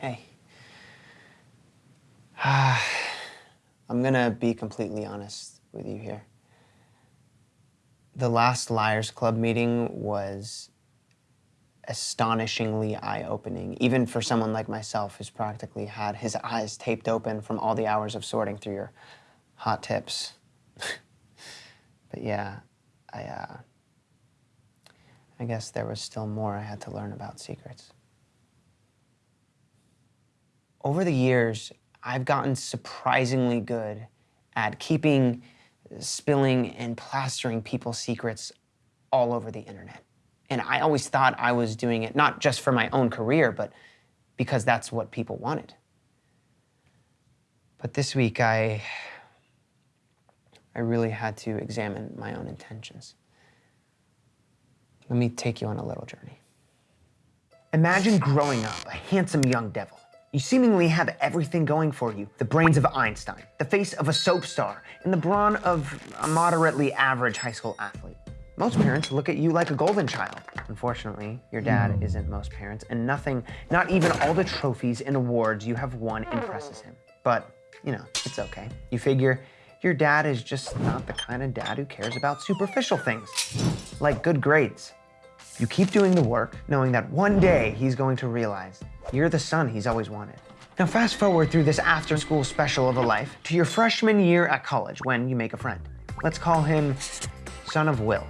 Hey. I'm gonna be completely honest with you here. The last Liars Club meeting was astonishingly eye-opening, even for someone like myself who's practically had his eyes taped open from all the hours of sorting through your hot tips. but yeah, I, uh, I guess there was still more I had to learn about secrets. Over the years, I've gotten surprisingly good at keeping, spilling, and plastering people's secrets all over the internet. And I always thought I was doing it not just for my own career, but because that's what people wanted. But this week, I, I really had to examine my own intentions. Let me take you on a little journey. Imagine growing up a handsome young devil you seemingly have everything going for you. The brains of Einstein, the face of a soap star, and the brawn of a moderately average high school athlete. Most parents look at you like a golden child. Unfortunately, your dad mm. isn't most parents, and nothing, not even all the trophies and awards you have won impresses him. But, you know, it's okay. You figure your dad is just not the kind of dad who cares about superficial things, like good grades. You keep doing the work, knowing that one day he's going to realize you're the son he's always wanted. Now fast forward through this after-school special of a life to your freshman year at college when you make a friend. Let's call him Son of Will.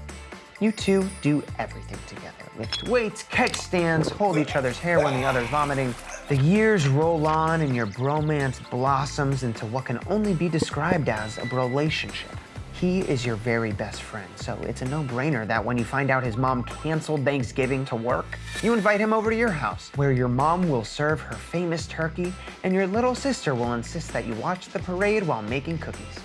You two do everything together. Lift weights, catch stands, hold each other's hair when the other's vomiting. The years roll on and your bromance blossoms into what can only be described as a relationship. He is your very best friend, so it's a no-brainer that when you find out his mom canceled Thanksgiving to work, you invite him over to your house, where your mom will serve her famous turkey, and your little sister will insist that you watch the parade while making cookies.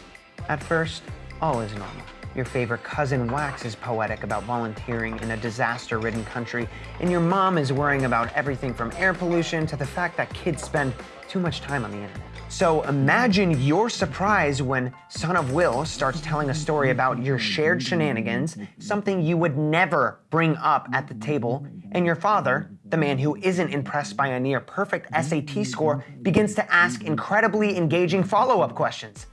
At first, all is normal. Your favorite cousin waxes poetic about volunteering in a disaster-ridden country, and your mom is worrying about everything from air pollution to the fact that kids spend too much time on the internet. So imagine your surprise when Son of Will starts telling a story about your shared shenanigans, something you would never bring up at the table, and your father, the man who isn't impressed by a near perfect SAT score, begins to ask incredibly engaging follow-up questions.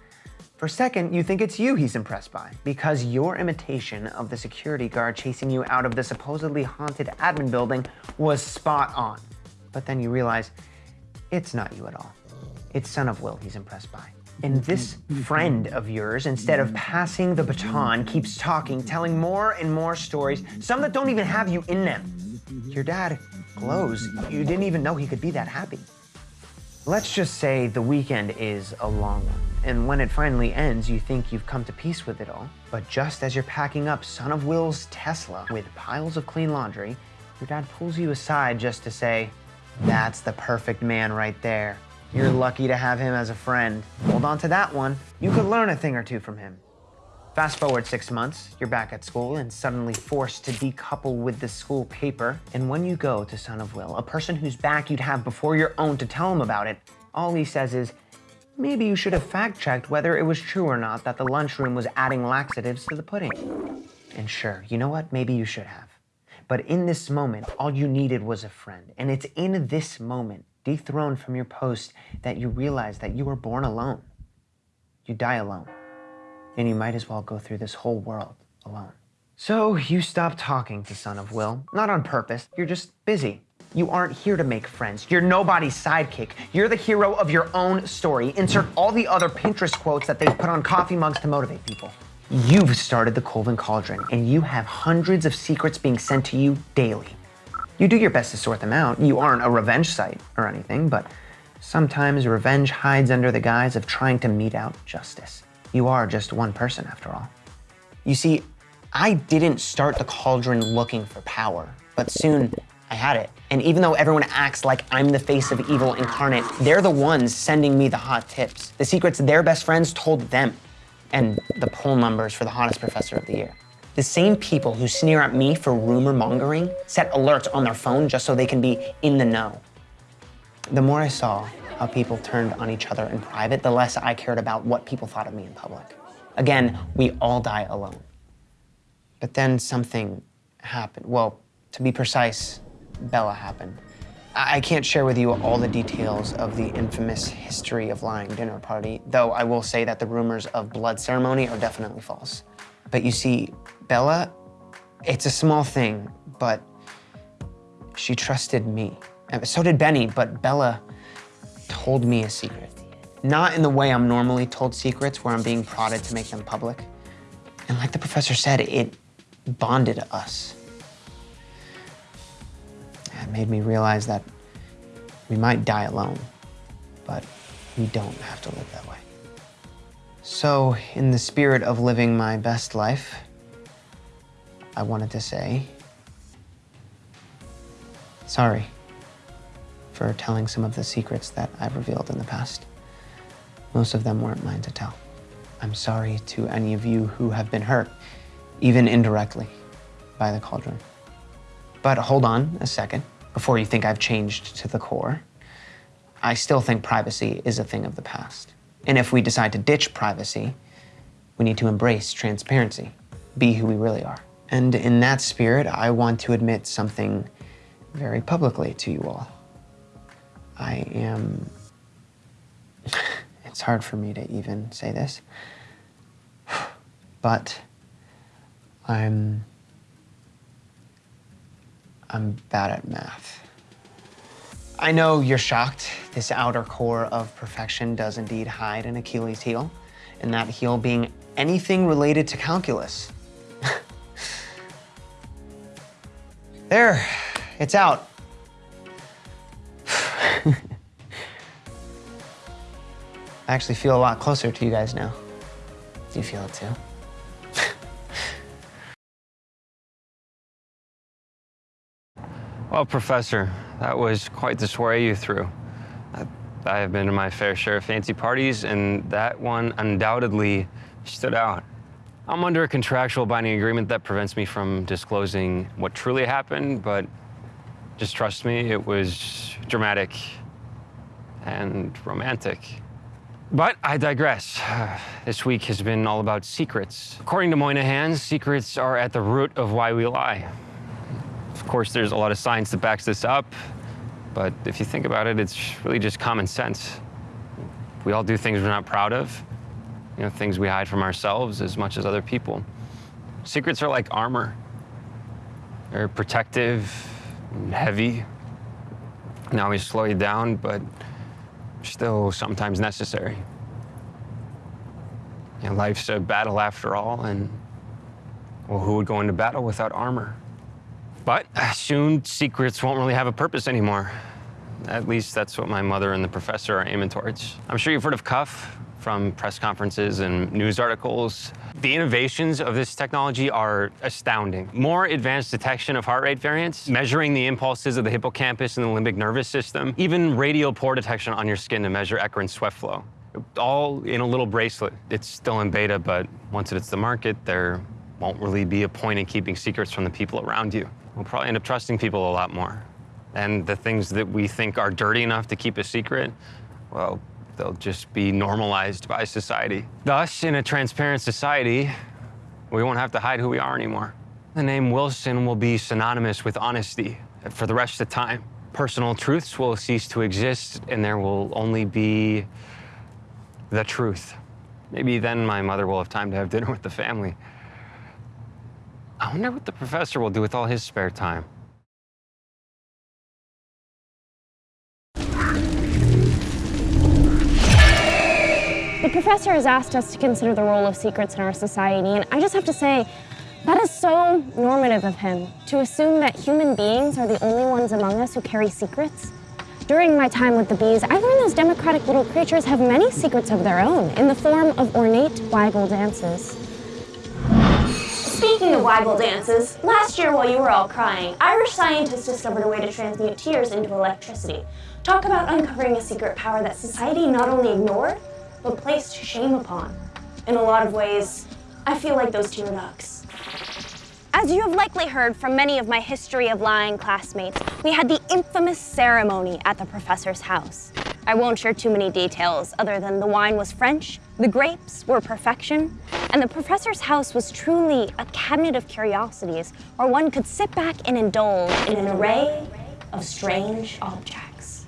For a second, you think it's you he's impressed by, because your imitation of the security guard chasing you out of the supposedly haunted admin building was spot on. But then you realize it's not you at all. It's Son of Will he's impressed by. And this friend of yours, instead of passing the baton, keeps talking, telling more and more stories, some that don't even have you in them. Your dad glows. You didn't even know he could be that happy. Let's just say the weekend is a long one, and when it finally ends, you think you've come to peace with it all. But just as you're packing up Son of Will's Tesla with piles of clean laundry, your dad pulls you aside just to say, that's the perfect man right there. You're lucky to have him as a friend. Hold on to that one. You could learn a thing or two from him. Fast forward six months, you're back at school and suddenly forced to decouple with the school paper. And when you go to Son of Will, a person whose back you'd have before your own to tell him about it, all he says is, maybe you should have fact-checked whether it was true or not that the lunchroom was adding laxatives to the pudding. And sure, you know what? Maybe you should have. But in this moment, all you needed was a friend. And it's in this moment dethroned from your post that you realize that you were born alone. You die alone. And you might as well go through this whole world alone. So you stop talking to Son of Will, not on purpose, you're just busy. You aren't here to make friends. You're nobody's sidekick. You're the hero of your own story. Insert all the other Pinterest quotes that they've put on coffee mugs to motivate people. You've started the Colvin Cauldron, and you have hundreds of secrets being sent to you daily. You do your best to sort them out. You aren't a revenge site or anything, but sometimes revenge hides under the guise of trying to mete out justice. You are just one person after all. You see, I didn't start the cauldron looking for power, but soon I had it. And even though everyone acts like I'm the face of evil incarnate, they're the ones sending me the hot tips. The secrets their best friends told them, and the poll numbers for the hottest professor of the year. The same people who sneer at me for rumor mongering set alerts on their phone just so they can be in the know. The more I saw how people turned on each other in private, the less I cared about what people thought of me in public. Again, we all die alone. But then something happened. Well, to be precise, Bella happened. I can't share with you all the details of the infamous history of lying dinner party, though I will say that the rumors of blood ceremony are definitely false. But you see, Bella, it's a small thing, but she trusted me. So did Benny, but Bella told me a secret. Not in the way I'm normally told secrets, where I'm being prodded to make them public. And like the professor said, it bonded us. It made me realize that we might die alone, but we don't have to live that way. So, in the spirit of living my best life, I wanted to say sorry for telling some of the secrets that I've revealed in the past. Most of them weren't mine to tell. I'm sorry to any of you who have been hurt, even indirectly, by the cauldron. But hold on a second before you think I've changed to the core. I still think privacy is a thing of the past. And if we decide to ditch privacy, we need to embrace transparency, be who we really are. And in that spirit, I want to admit something very publicly to you all. I am, it's hard for me to even say this, but I'm, I'm bad at math. I know you're shocked. This outer core of perfection does indeed hide an Achilles heel, and that heel being anything related to calculus. There, it's out. I actually feel a lot closer to you guys now. Do you feel it too? Well, Professor, that was quite the soiree you threw. I, I have been to my fair share of fancy parties, and that one undoubtedly stood out. I'm under a contractual binding agreement that prevents me from disclosing what truly happened, but just trust me, it was dramatic and romantic. But I digress. This week has been all about secrets. According to Moynihan, secrets are at the root of why we lie. Of course, there's a lot of science that backs this up, but if you think about it, it's really just common sense. We all do things we're not proud of, you know, things we hide from ourselves as much as other people. Secrets are like armor. They're protective, and heavy. Now we slow you down, but still sometimes necessary. You know, life's a battle after all, and well, who would go into battle without armor? But uh, soon, secrets won't really have a purpose anymore. At least that's what my mother and the professor are aiming towards. I'm sure you've heard of Cuff from press conferences and news articles. The innovations of this technology are astounding. More advanced detection of heart rate variants, measuring the impulses of the hippocampus and the limbic nervous system, even radial pore detection on your skin to measure eccrine sweat flow. All in a little bracelet. It's still in beta, but once it hits the market, there won't really be a point in keeping secrets from the people around you. We'll probably end up trusting people a lot more. And the things that we think are dirty enough to keep a secret, well, they'll just be normalized by society. Thus, in a transparent society, we won't have to hide who we are anymore. The name Wilson will be synonymous with honesty for the rest of time. Personal truths will cease to exist, and there will only be the truth. Maybe then my mother will have time to have dinner with the family. I wonder what the professor will do with all his spare time. The professor has asked us to consider the role of secrets in our society, and I just have to say, that is so normative of him, to assume that human beings are the only ones among us who carry secrets. During my time with the bees, I learned those democratic little creatures have many secrets of their own in the form of ornate waggle dances. Speaking of waggle dances, last year while you were all crying, Irish scientists discovered a way to transmute tears into electricity. Talk about uncovering a secret power that society not only ignored, but placed shame upon. In a lot of ways, I feel like those tear ducks. As you have likely heard from many of my History of Lying classmates, we had the infamous ceremony at the professor's house. I won't share too many details other than the wine was French, the grapes were perfection, and the professor's house was truly a cabinet of curiosities where one could sit back and indulge in an array of strange objects.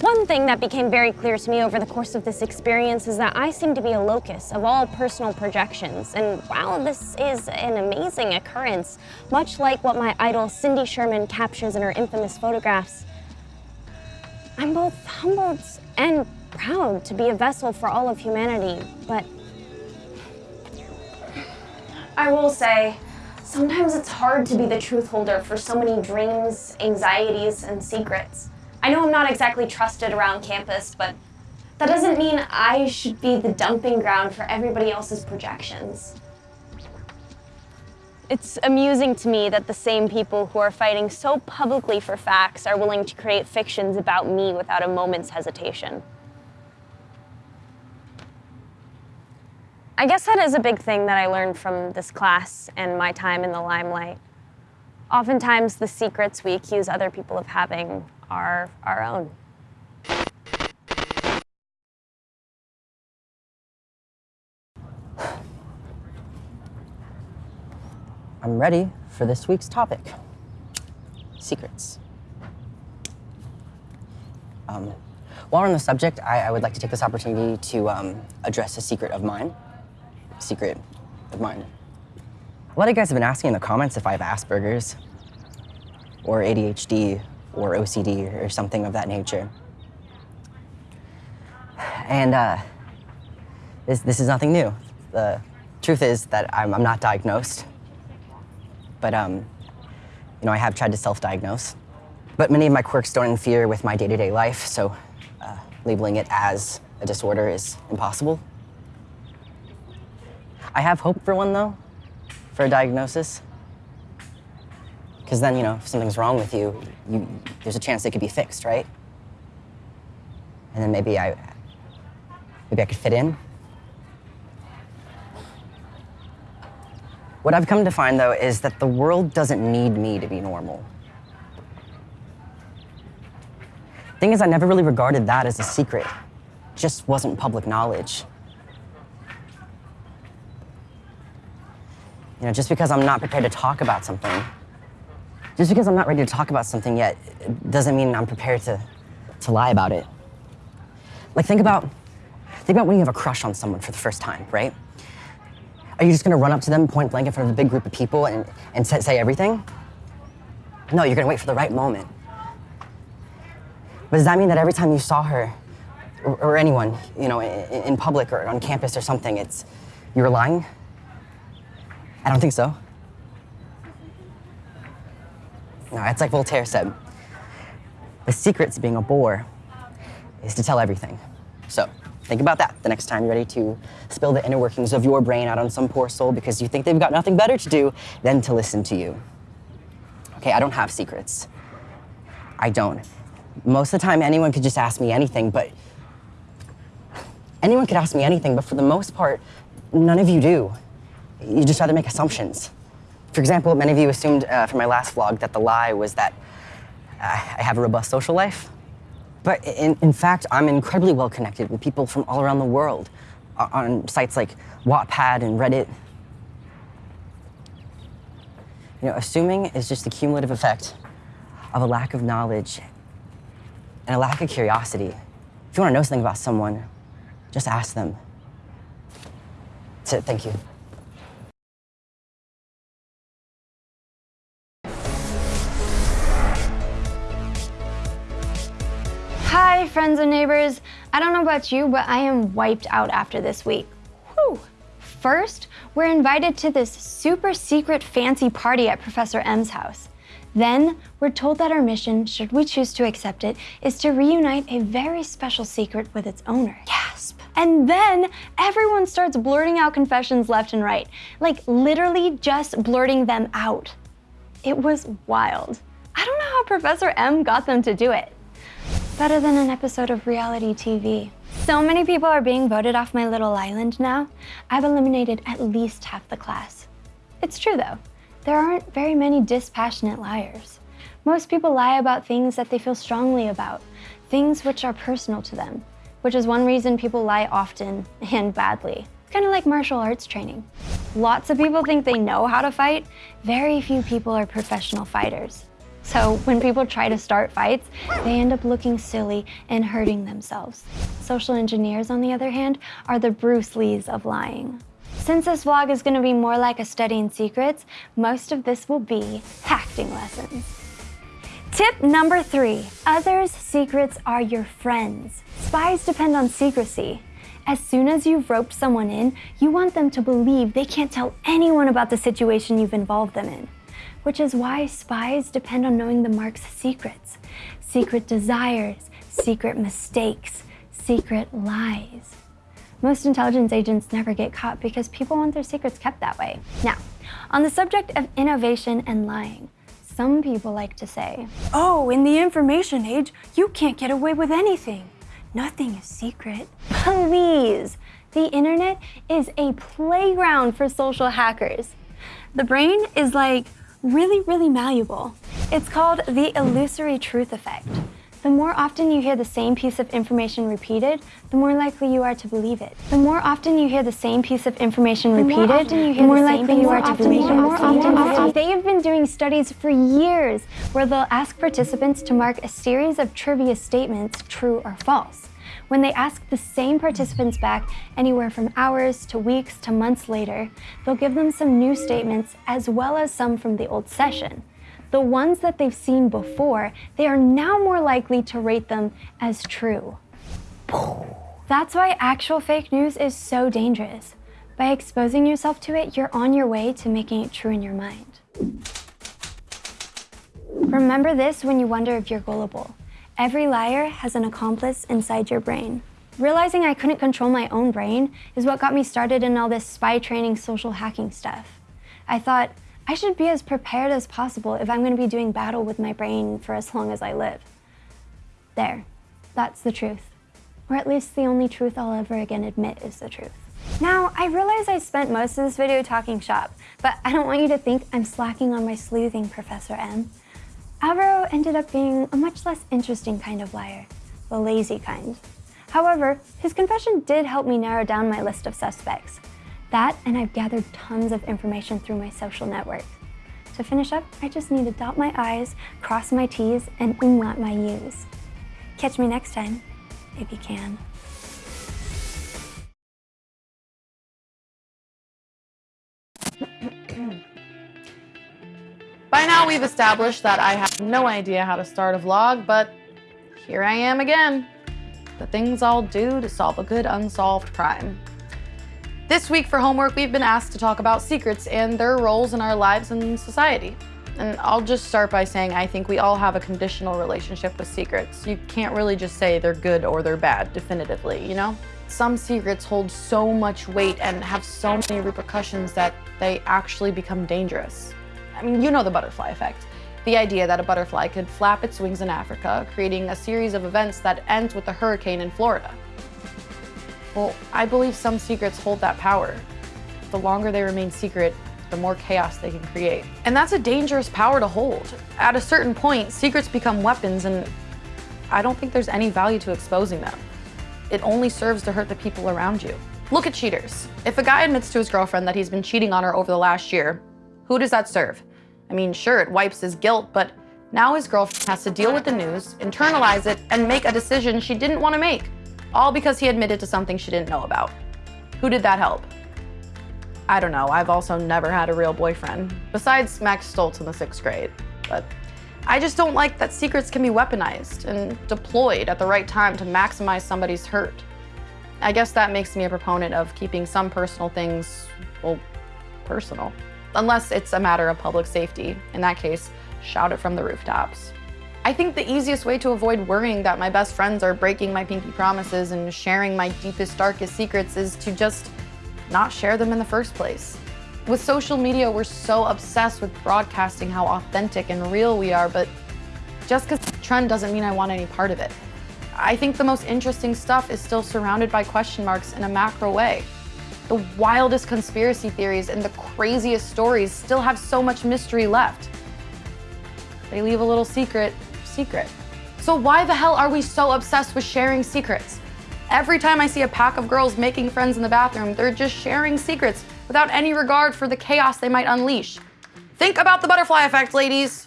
One thing that became very clear to me over the course of this experience is that I seem to be a locus of all personal projections. And while this is an amazing occurrence, much like what my idol Cindy Sherman captures in her infamous photographs, I'm both humbled and proud to be a vessel for all of humanity, but I will say, sometimes it's hard to be the truth holder for so many dreams, anxieties, and secrets. I know I'm not exactly trusted around campus, but that doesn't mean I should be the dumping ground for everybody else's projections. It's amusing to me that the same people who are fighting so publicly for facts are willing to create fictions about me without a moment's hesitation. I guess that is a big thing that I learned from this class and my time in the limelight. Oftentimes, the secrets we accuse other people of having our own. I'm ready for this week's topic secrets. Um, while we're on the subject, I, I, would like to take this opportunity to um, address a secret of mine. Secret of mine. A lot of you guys have been asking in the comments if I have Asperger's or ADHD or OCD or something of that nature. And uh, this, this is nothing new. The truth is that I'm, I'm not diagnosed, but um, you know, I have tried to self-diagnose. But many of my quirks don't interfere with my day-to-day -day life, so uh, labeling it as a disorder is impossible. I have hope for one, though, for a diagnosis. Because then, you know, if something's wrong with you, you, there's a chance it could be fixed, right? And then maybe I, maybe I could fit in. What I've come to find, though, is that the world doesn't need me to be normal. Thing is, I never really regarded that as a secret. It just wasn't public knowledge. You know, just because I'm not prepared to talk about something just because I'm not ready to talk about something yet doesn't mean I'm prepared to, to lie about it. Like think about, think about when you have a crush on someone for the first time, right? Are you just gonna run up to them point blank in front of a big group of people and, and say, say everything? No, you're gonna wait for the right moment. But does that mean that every time you saw her, or, or anyone, you know, in, in public or on campus or something, it's, you were lying? I don't think so. No, it's like Voltaire said. The secret to being a bore is to tell everything. So think about that the next time you're ready to spill the inner workings of your brain out on some poor soul because you think they've got nothing better to do than to listen to you. Okay, I don't have secrets. I don't. Most of the time, anyone could just ask me anything, but anyone could ask me anything, but for the most part, none of you do. You just rather make assumptions. For example, many of you assumed uh, from my last vlog that the lie was that uh, I have a robust social life. But in, in fact, I'm incredibly well connected with people from all around the world on sites like Wattpad and Reddit. You know, assuming is just the cumulative effect of a lack of knowledge and a lack of curiosity. If you want to know something about someone, just ask them. That's it. Thank you. Friends and neighbors. I don't know about you, but I am wiped out after this week. Whew. First, we're invited to this super secret fancy party at Professor M's house. Then, we're told that our mission, should we choose to accept it, is to reunite a very special secret with its owner. Gasp. And then, everyone starts blurting out confessions left and right. Like, literally just blurting them out. It was wild. I don't know how Professor M got them to do it. Better than an episode of reality TV. So many people are being voted off my little island now. I've eliminated at least half the class. It's true though, there aren't very many dispassionate liars. Most people lie about things that they feel strongly about, things which are personal to them, which is one reason people lie often and badly. Kind of like martial arts training. Lots of people think they know how to fight. Very few people are professional fighters. So when people try to start fights, they end up looking silly and hurting themselves. Social engineers, on the other hand, are the Bruce Lees of lying. Since this vlog is gonna be more like a study in secrets, most of this will be acting lessons. Tip number three, others' secrets are your friends. Spies depend on secrecy. As soon as you've roped someone in, you want them to believe they can't tell anyone about the situation you've involved them in which is why spies depend on knowing the mark's secrets, secret desires, secret mistakes, secret lies. Most intelligence agents never get caught because people want their secrets kept that way. Now, on the subject of innovation and lying, some people like to say, oh, in the information age, you can't get away with anything. Nothing is secret. Please, the internet is a playground for social hackers. The brain is like really, really malleable. It's called the illusory truth effect. The more often you hear the same piece of information repeated, the more likely you are to believe it. The more often you hear the same piece of information repeated, the more likely you are to believe it. They have been doing studies for years where they'll ask participants to mark a series of trivia statements true or false when they ask the same participants back anywhere from hours to weeks to months later, they'll give them some new statements as well as some from the old session. The ones that they've seen before, they are now more likely to rate them as true. That's why actual fake news is so dangerous. By exposing yourself to it, you're on your way to making it true in your mind. Remember this when you wonder if you're gullible. Every liar has an accomplice inside your brain. Realizing I couldn't control my own brain is what got me started in all this spy training social hacking stuff. I thought, I should be as prepared as possible if I'm going to be doing battle with my brain for as long as I live. There, that's the truth. Or at least the only truth I'll ever again admit is the truth. Now, I realize I spent most of this video talking shop, but I don't want you to think I'm slacking on my sleuthing, Professor M. Alvaro ended up being a much less interesting kind of liar, the lazy kind. However, his confession did help me narrow down my list of suspects. That, and I've gathered tons of information through my social network. To finish up, I just need to dot my I's, cross my T's, and umlaut my U's. Catch me next time, if you can. By now we've established that I have no idea how to start a vlog, but here I am again. The things I'll do to solve a good unsolved crime. This week for homework, we've been asked to talk about secrets and their roles in our lives and society. And I'll just start by saying I think we all have a conditional relationship with secrets. You can't really just say they're good or they're bad definitively, you know? Some secrets hold so much weight and have so many repercussions that they actually become dangerous. I mean, you know the butterfly effect. The idea that a butterfly could flap its wings in Africa, creating a series of events that ends with a hurricane in Florida. Well, I believe some secrets hold that power. The longer they remain secret, the more chaos they can create. And that's a dangerous power to hold. At a certain point, secrets become weapons and I don't think there's any value to exposing them. It only serves to hurt the people around you. Look at cheaters. If a guy admits to his girlfriend that he's been cheating on her over the last year, who does that serve? I mean, sure, it wipes his guilt, but now his girlfriend has to deal with the news, internalize it, and make a decision she didn't want to make, all because he admitted to something she didn't know about. Who did that help? I don't know, I've also never had a real boyfriend, besides Max Stoltz in the sixth grade, but I just don't like that secrets can be weaponized and deployed at the right time to maximize somebody's hurt. I guess that makes me a proponent of keeping some personal things, well, personal unless it's a matter of public safety. In that case, shout it from the rooftops. I think the easiest way to avoid worrying that my best friends are breaking my pinky promises and sharing my deepest, darkest secrets is to just not share them in the first place. With social media, we're so obsessed with broadcasting how authentic and real we are, but just because a trend doesn't mean I want any part of it. I think the most interesting stuff is still surrounded by question marks in a macro way. The wildest conspiracy theories and the craziest stories still have so much mystery left. They leave a little secret, secret. So why the hell are we so obsessed with sharing secrets? Every time I see a pack of girls making friends in the bathroom, they're just sharing secrets without any regard for the chaos they might unleash. Think about the butterfly effect, ladies.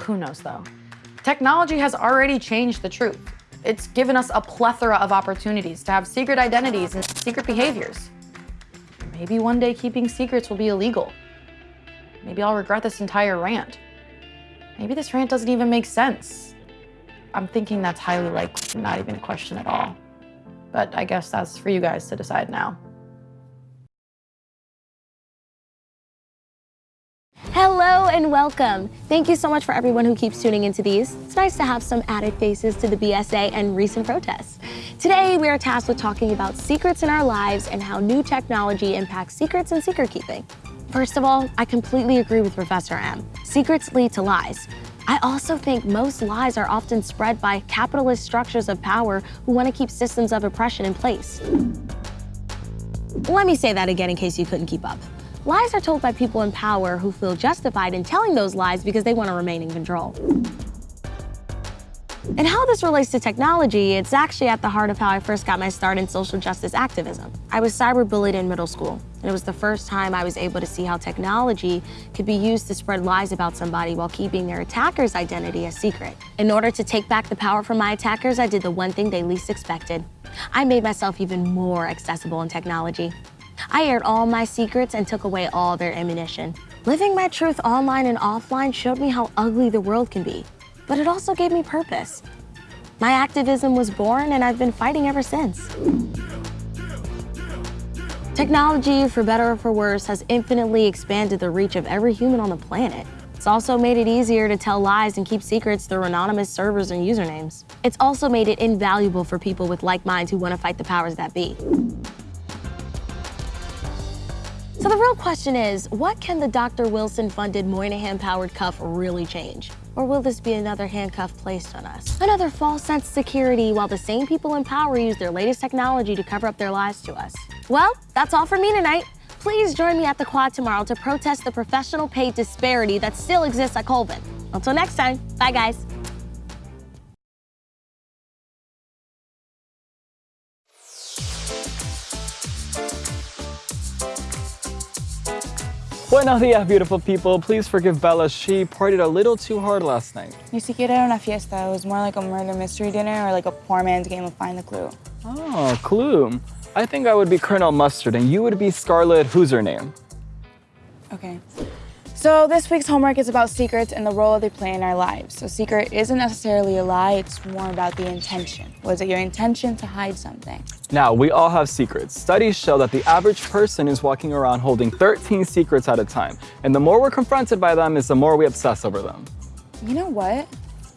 Who knows though? Technology has already changed the truth. It's given us a plethora of opportunities to have secret identities and secret behaviors. Maybe one day keeping secrets will be illegal. Maybe I'll regret this entire rant. Maybe this rant doesn't even make sense. I'm thinking that's highly likely, not even a question at all. But I guess that's for you guys to decide now. Hello and welcome. Thank you so much for everyone who keeps tuning into these. It's nice to have some added faces to the BSA and recent protests. Today, we are tasked with talking about secrets in our lives and how new technology impacts secrets and secret keeping. First of all, I completely agree with Professor M. Secrets lead to lies. I also think most lies are often spread by capitalist structures of power who want to keep systems of oppression in place. Let me say that again in case you couldn't keep up. Lies are told by people in power who feel justified in telling those lies because they want to remain in control. And how this relates to technology, it's actually at the heart of how I first got my start in social justice activism. I was cyberbullied in middle school, and it was the first time I was able to see how technology could be used to spread lies about somebody while keeping their attacker's identity a secret. In order to take back the power from my attackers, I did the one thing they least expected. I made myself even more accessible in technology. I aired all my secrets and took away all their ammunition. Living my truth online and offline showed me how ugly the world can be, but it also gave me purpose. My activism was born and I've been fighting ever since. Technology, for better or for worse, has infinitely expanded the reach of every human on the planet. It's also made it easier to tell lies and keep secrets through anonymous servers and usernames. It's also made it invaluable for people with like minds who want to fight the powers that be. So the real question is, what can the Dr. Wilson-funded Moynihan-powered cuff really change? Or will this be another handcuff placed on us? Another false sense of security while the same people in power use their latest technology to cover up their lies to us. Well, that's all for me tonight. Please join me at the quad tomorrow to protest the professional pay disparity that still exists at Colvin. Until next time, bye guys. Buenos dias, beautiful people. Please forgive Bella. She partied a little too hard last night. Ni siquiera era una fiesta. It was more like a murder mystery dinner or like a poor man's game of find the clue. Oh, clue. I think I would be Colonel Mustard and you would be Scarlet, who's her name? Okay. So this week's homework is about secrets and the role they play in our lives. So secret isn't necessarily a lie, it's more about the intention. Was it your intention to hide something? Now, we all have secrets. Studies show that the average person is walking around holding 13 secrets at a time. And the more we're confronted by them is the more we obsess over them. You know what?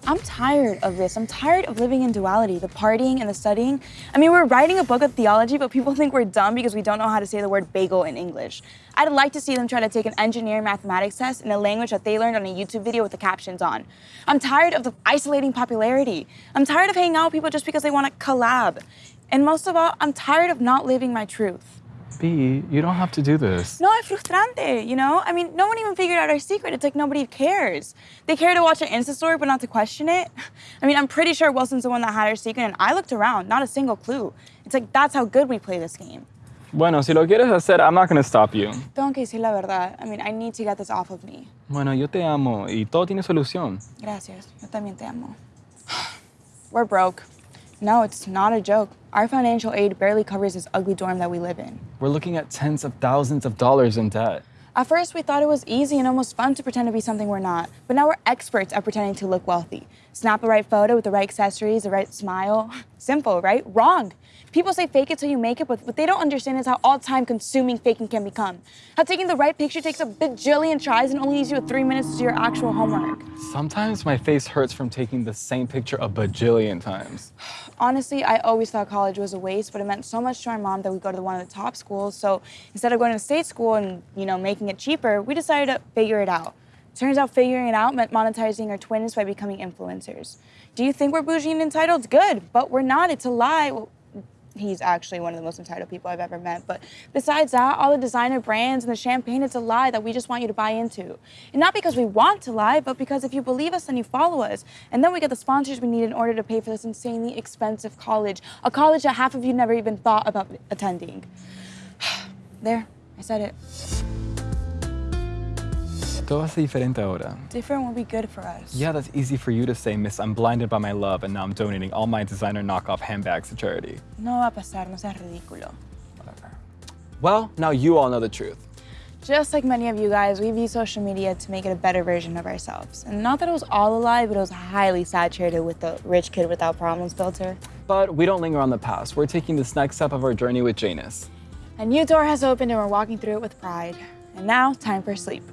I'm tired of this. I'm tired of living in duality, the partying and the studying. I mean, we're writing a book of theology, but people think we're dumb because we don't know how to say the word bagel in English. I'd like to see them try to take an engineering mathematics test in a language that they learned on a YouTube video with the captions on. I'm tired of the isolating popularity. I'm tired of hanging out with people just because they want to collab. And most of all, I'm tired of not living my truth. B, you don't have to do this. No, es frustrante, you know? I mean, no one even figured out our secret. It's like nobody cares. They care to watch our Insta story, but not to question it. I mean, I'm pretty sure Wilson's the one that had our secret, and I looked around, not a single clue. It's like, that's how good we play this game. Bueno, si lo quieres hacer, I'm not going to stop you. Tengo que decir la verdad. I mean, I need to get this off of me. Bueno, yo te amo y todo tiene solución. Gracias. Yo también te amo. We're broke. No, it's not a joke. Our financial aid barely covers this ugly dorm that we live in. We're looking at tens of thousands of dollars in debt. At first, we thought it was easy and almost fun to pretend to be something we're not. But now we're experts at pretending to look wealthy. Snap the right photo with the right accessories, the right smile. Simple, right? Wrong. People say fake it till you make it, but what they don't understand is how all time consuming faking can become. How taking the right picture takes a bajillion tries and only leaves you with three minutes to do your actual homework. Sometimes my face hurts from taking the same picture a bajillion times. Honestly, I always thought college was a waste, but it meant so much to our mom that we go to one of the top schools. So instead of going to state school and, you know, making it cheaper, we decided to figure it out. Turns out figuring it out meant monetizing our twins by becoming influencers. Do you think we're bougie and entitled? Good, but we're not. It's a lie. Well, he's actually one of the most entitled people I've ever met. But besides that, all the designer brands and the champagne, it's a lie that we just want you to buy into. And not because we want to lie, but because if you believe us, then you follow us. And then we get the sponsors we need in order to pay for this insanely expensive college, a college that half of you never even thought about attending. there, I said it. Todo va a ser diferente ahora. Different would be good for us. Yeah, that's easy for you to say, Miss. I'm blinded by my love, and now I'm donating all my designer knockoff handbags to charity. No va a pasar, no seas ridículo. Whatever. Well, now you all know the truth. Just like many of you guys, we've used social media to make it a better version of ourselves. And not that it was all a lie, but it was highly saturated with the rich kid without problems filter. But we don't linger on the past. We're taking this next step of our journey with Janus. A new door has opened and we're walking through it with pride. And now, time for sleep.